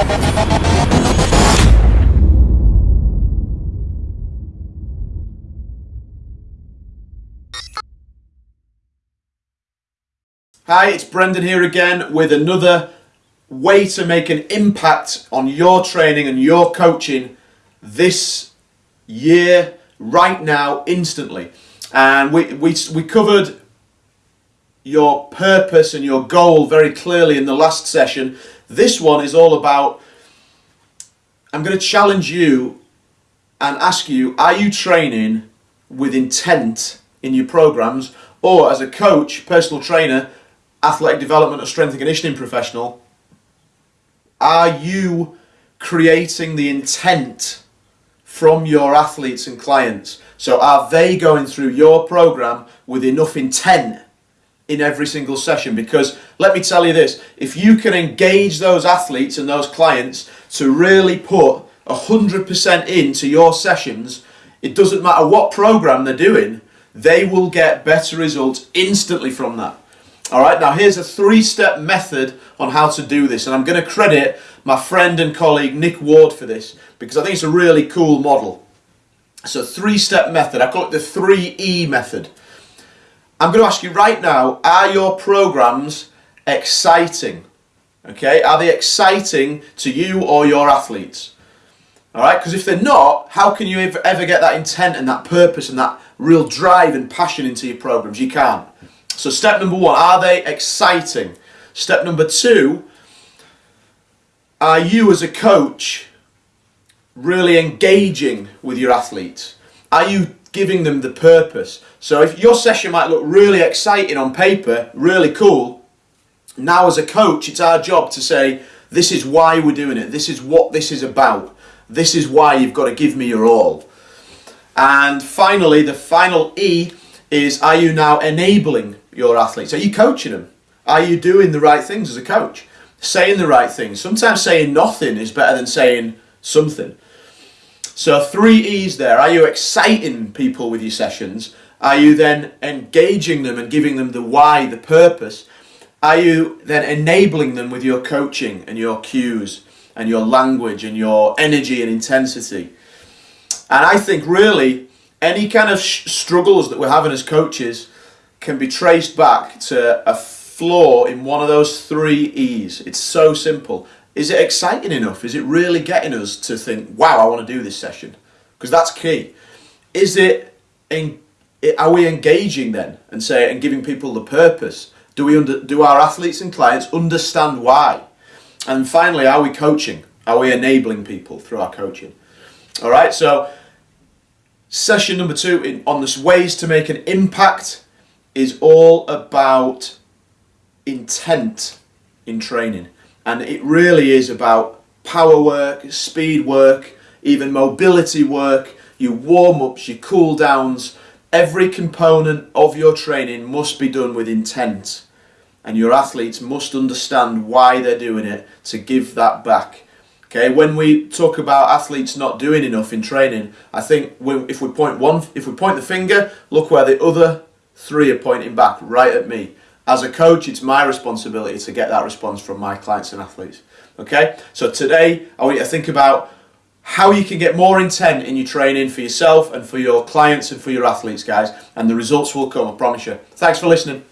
Hi, it's Brendan here again with another way to make an impact on your training and your coaching this year, right now, instantly. And we, we, we covered your purpose and your goal very clearly in the last session. This one is all about, I'm going to challenge you and ask you, are you training with intent in your programs or as a coach, personal trainer, athletic development or strength and conditioning professional, are you creating the intent from your athletes and clients? So are they going through your program with enough intent in every single session? Because let me tell you this, if you can engage those athletes and those clients to really put 100% into your sessions, it doesn't matter what program they're doing, they will get better results instantly from that. All right, now here's a three-step method on how to do this, and I'm going to credit my friend and colleague Nick Ward for this because I think it's a really cool model. So three-step method, I call it the 3E method. I'm going to ask you right now, are your programs exciting? Okay, are they exciting to you or your athletes? All right, because if they're not, how can you ever, ever get that intent and that purpose and that real drive and passion into your programs? You can't. So step number one, are they exciting? Step number two, are you as a coach really engaging with your athletes? Are you giving them the purpose? So if your session might look really exciting on paper, really cool, now as a coach it's our job to say, this is why we're doing it, this is what this is about, this is why you've got to give me your all. And finally, the final E is are you now enabling your athletes? Are you coaching them? Are you doing the right things as a coach? Saying the right things. Sometimes saying nothing is better than saying something. So three E's there. Are you exciting people with your sessions? Are you then engaging them and giving them the why, the purpose? Are you then enabling them with your coaching and your cues and your language and your energy and intensity? And I think really any kind of struggles that we're having as coaches can be traced back to a flaw in one of those three E's. It's so simple. Is it exciting enough? Is it really getting us to think, wow, I want to do this session? Because that's key. Is it, in, are we engaging then and say and giving people the purpose? Do we under, do our athletes and clients understand why? And finally, are we coaching? Are we enabling people through our coaching? All right, so session number two in, on this ways to make an impact is all about intent in training. And it really is about power work, speed work, even mobility work, your warm-ups, your cool-downs. Every component of your training must be done with intent. And your athletes must understand why they're doing it to give that back. Okay, when we talk about athletes not doing enough in training, I think if we point one, if we point the finger, look where the other Three are pointing back right at me. As a coach, it's my responsibility to get that response from my clients and athletes. Okay, so today I want you to think about how you can get more intent in your training for yourself and for your clients and for your athletes, guys, and the results will come, I promise you. Thanks for listening.